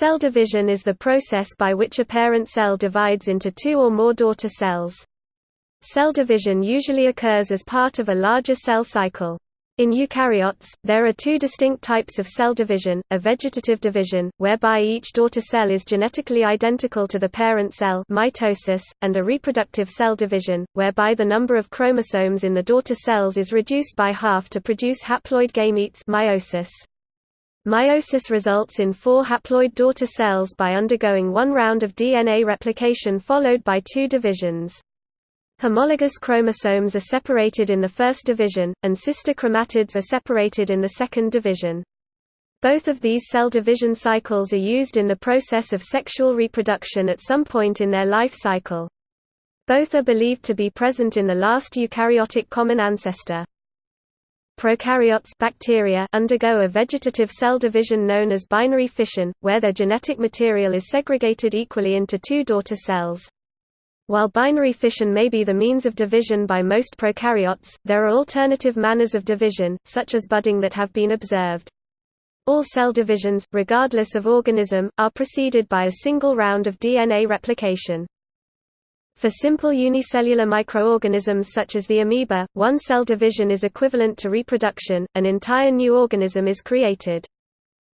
Cell division is the process by which a parent cell divides into two or more daughter cells. Cell division usually occurs as part of a larger cell cycle. In eukaryotes, there are two distinct types of cell division, a vegetative division, whereby each daughter cell is genetically identical to the parent cell mitosis, and a reproductive cell division, whereby the number of chromosomes in the daughter cells is reduced by half to produce haploid gametes meiosis. Meiosis results in four haploid daughter cells by undergoing one round of DNA replication followed by two divisions. Homologous chromosomes are separated in the first division, and sister chromatids are separated in the second division. Both of these cell division cycles are used in the process of sexual reproduction at some point in their life cycle. Both are believed to be present in the last eukaryotic common ancestor. Prokaryotes bacteria undergo a vegetative cell division known as binary fission, where their genetic material is segregated equally into two daughter cells. While binary fission may be the means of division by most prokaryotes, there are alternative manners of division, such as budding that have been observed. All cell divisions, regardless of organism, are preceded by a single round of DNA replication. For simple unicellular microorganisms such as the amoeba, one cell division is equivalent to reproduction, an entire new organism is created.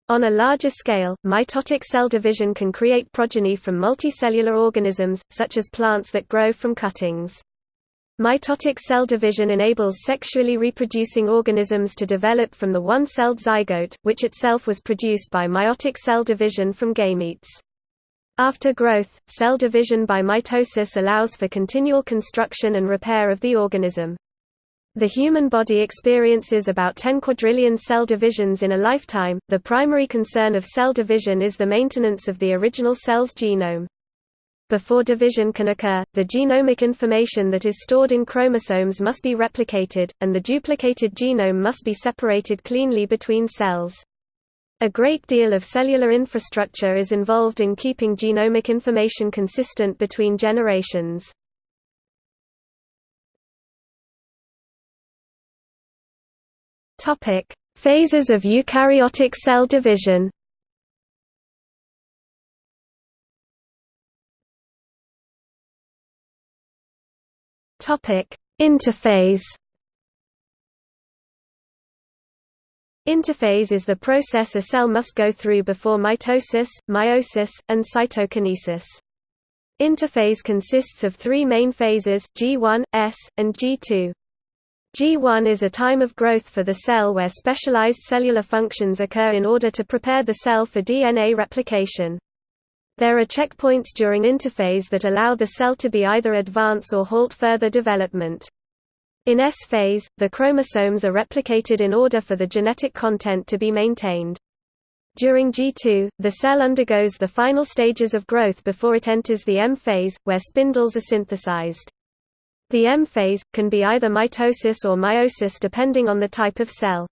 On a larger scale, mitotic cell division can create progeny from multicellular organisms, such as plants that grow from cuttings. Mitotic cell division enables sexually reproducing organisms to develop from the one-celled zygote, which itself was produced by meiotic cell division from gametes. After growth, cell division by mitosis allows for continual construction and repair of the organism. The human body experiences about 10 quadrillion cell divisions in a lifetime. The primary concern of cell division is the maintenance of the original cell's genome. Before division can occur, the genomic information that is stored in chromosomes must be replicated, and the duplicated genome must be separated cleanly between cells. A great deal of cellular infrastructure is involved in keeping genomic information consistent between generations. Topic: Phases of eukaryotic cell division. Topic: Interphase. Interphase is the process a cell must go through before mitosis, meiosis, and cytokinesis. Interphase consists of three main phases, G1, S, and G2. G1 is a time of growth for the cell where specialized cellular functions occur in order to prepare the cell for DNA replication. There are checkpoints during interphase that allow the cell to be either advance or halt further development. In S phase, the chromosomes are replicated in order for the genetic content to be maintained. During G2, the cell undergoes the final stages of growth before it enters the M phase, where spindles are synthesized. The M phase, can be either mitosis or meiosis depending on the type of cell.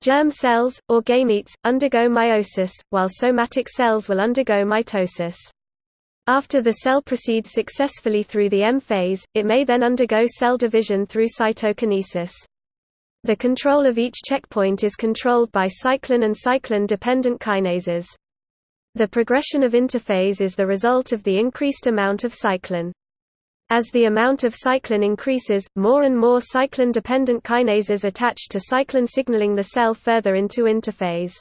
Germ cells, or gametes, undergo meiosis, while somatic cells will undergo mitosis. After the cell proceeds successfully through the M phase, it may then undergo cell division through cytokinesis. The control of each checkpoint is controlled by cyclin and cyclin-dependent kinases. The progression of interphase is the result of the increased amount of cyclin. As the amount of cyclin increases, more and more cyclin-dependent kinases attach to cyclin signaling the cell further into interphase.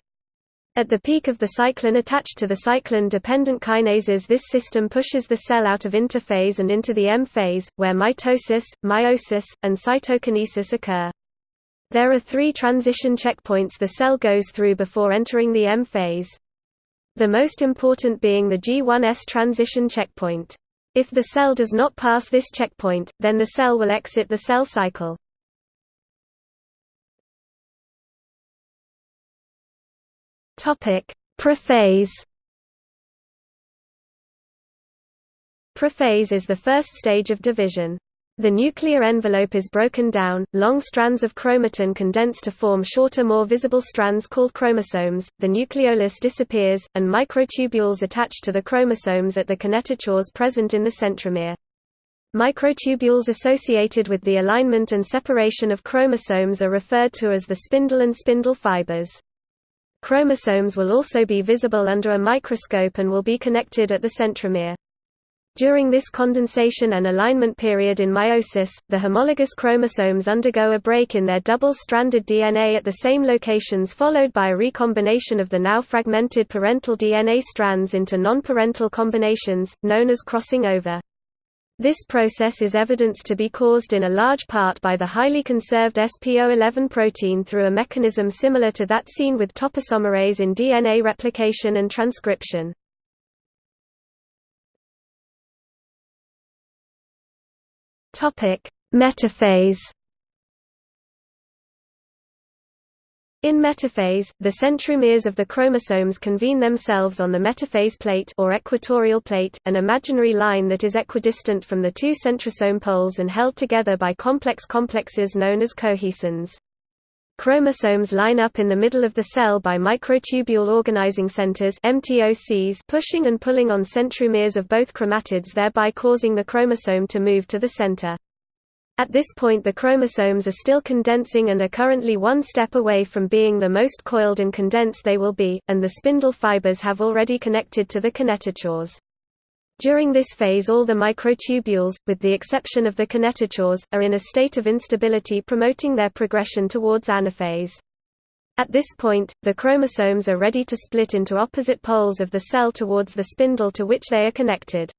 At the peak of the cyclin attached to the cyclin-dependent kinases this system pushes the cell out of interphase and into the M phase, where mitosis, meiosis, and cytokinesis occur. There are three transition checkpoints the cell goes through before entering the M phase. The most important being the G1S transition checkpoint. If the cell does not pass this checkpoint, then the cell will exit the cell cycle. Prophase Prophase is the first stage of division. The nuclear envelope is broken down, long strands of chromatin condense to form shorter more visible strands called chromosomes, the nucleolus disappears, and microtubules attach to the chromosomes at the kinetochores present in the centromere. Microtubules associated with the alignment and separation of chromosomes are referred to as the spindle and spindle fibers. Chromosomes will also be visible under a microscope and will be connected at the centromere. During this condensation and alignment period in meiosis, the homologous chromosomes undergo a break in their double-stranded DNA at the same locations followed by a recombination of the now fragmented parental DNA strands into non-parental combinations, known as crossing over. This process is evidenced to be caused in a large part by the highly conserved SPO11 protein through a mechanism similar to that seen with topoisomerase in DNA replication and transcription. Metaphase. In metaphase, the centromeres of the chromosomes convene themselves on the metaphase plate or equatorial plate, an imaginary line that is equidistant from the two centrosome poles and held together by complex complexes known as cohesins. Chromosomes line up in the middle of the cell by microtubule organizing centers MTOCs pushing and pulling on centromeres of both chromatids thereby causing the chromosome to move to the center. At this point the chromosomes are still condensing and are currently one step away from being the most coiled and condensed they will be, and the spindle fibers have already connected to the kinetochores. During this phase all the microtubules, with the exception of the kinetochores, are in a state of instability promoting their progression towards anaphase. At this point, the chromosomes are ready to split into opposite poles of the cell towards the spindle to which they are connected.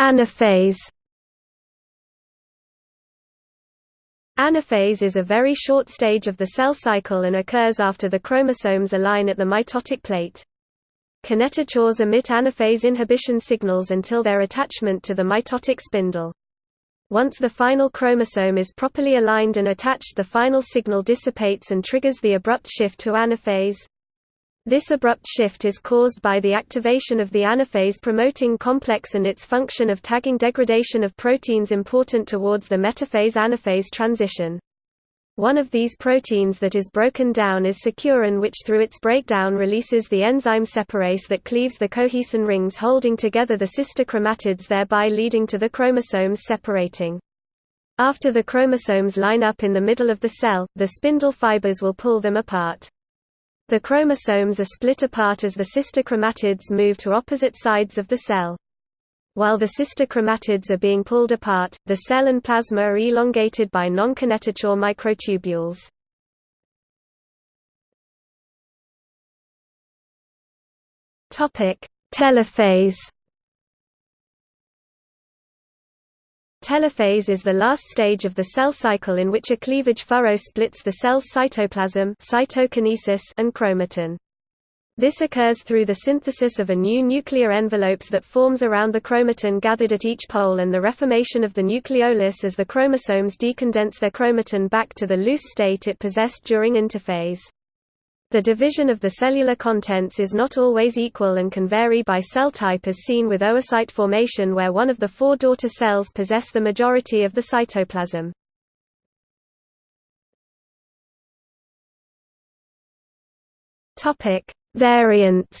Anaphase Anaphase is a very short stage of the cell cycle and occurs after the chromosomes align at the mitotic plate. Kinetochores emit anaphase inhibition signals until their attachment to the mitotic spindle. Once the final chromosome is properly aligned and attached the final signal dissipates and triggers the abrupt shift to anaphase. This abrupt shift is caused by the activation of the anaphase promoting complex and its function of tagging degradation of proteins important towards the metaphase-anaphase transition. One of these proteins that is broken down is securin which through its breakdown releases the enzyme separase that cleaves the cohesin rings holding together the sister chromatids thereby leading to the chromosomes separating. After the chromosomes line up in the middle of the cell, the spindle fibers will pull them apart. The chromosomes are split apart as the sister chromatids move to opposite sides of the cell. While the sister chromatids are being pulled apart, the cell and plasma are elongated by non-kinetochore microtubules. Telophase Telophase is the last stage of the cell cycle in which a cleavage furrow splits the cell's cytoplasm cytokinesis and chromatin. This occurs through the synthesis of a new nuclear envelopes that forms around the chromatin gathered at each pole and the reformation of the nucleolus as the chromosomes decondense their chromatin back to the loose state it possessed during interphase. The division of the cellular contents is not always equal and can vary by cell type as seen with oocyte formation where one of the four daughter cells possess the majority of the cytoplasm. Variants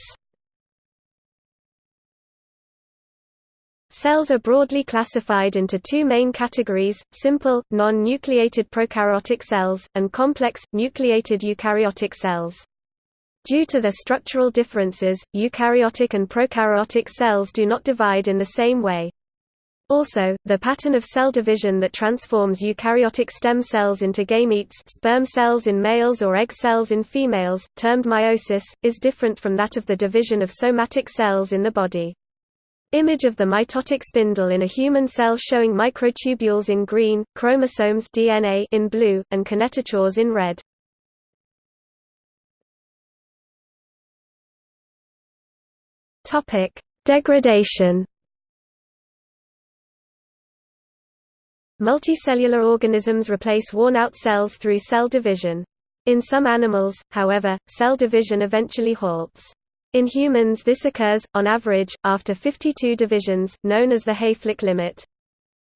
Cells are broadly classified into two main categories, simple, non-nucleated prokaryotic cells, and complex, nucleated eukaryotic cells. Due to their structural differences, eukaryotic and prokaryotic cells do not divide in the same way. Also, the pattern of cell division that transforms eukaryotic stem cells into gametes sperm cells in males or egg cells in females, termed meiosis, is different from that of the division of somatic cells in the body. Image of the mitotic spindle in a human cell showing microtubules in green, chromosomes DNA in blue, and kinetochores in red. Topic: Degradation. Multicellular organisms replace worn-out cells through cell division. In some animals, however, cell division eventually halts. In humans this occurs, on average, after 52 divisions, known as the Hayflick limit.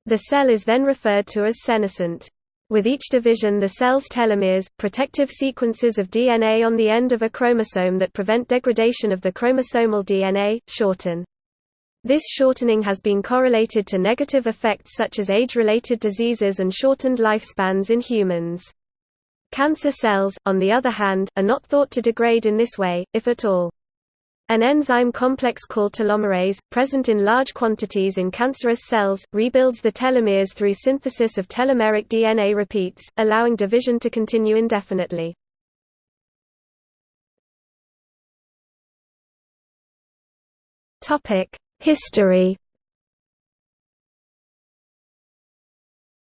The cell is then referred to as senescent. With each division the cell's telomeres, protective sequences of DNA on the end of a chromosome that prevent degradation of the chromosomal DNA, shorten. This shortening has been correlated to negative effects such as age-related diseases and shortened lifespans in humans. Cancer cells, on the other hand, are not thought to degrade in this way, if at all. An enzyme complex called telomerase, present in large quantities in cancerous cells, rebuilds the telomeres through synthesis of telomeric DNA repeats, allowing division to continue indefinitely. History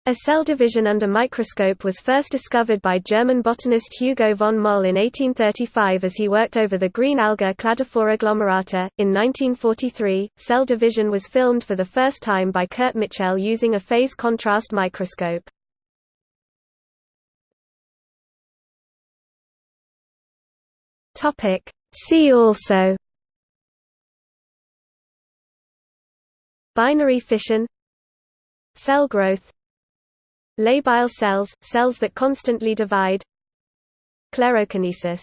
A cell division under microscope was first discovered by German botanist Hugo von Mohl in 1835 as he worked over the green alga Cladophora glomerata. In 1943, cell division was filmed for the first time by Kurt Michel using a phase contrast microscope. Topic: See also Binary fission Cell growth Labile cells – cells that constantly divide. Clerokinesis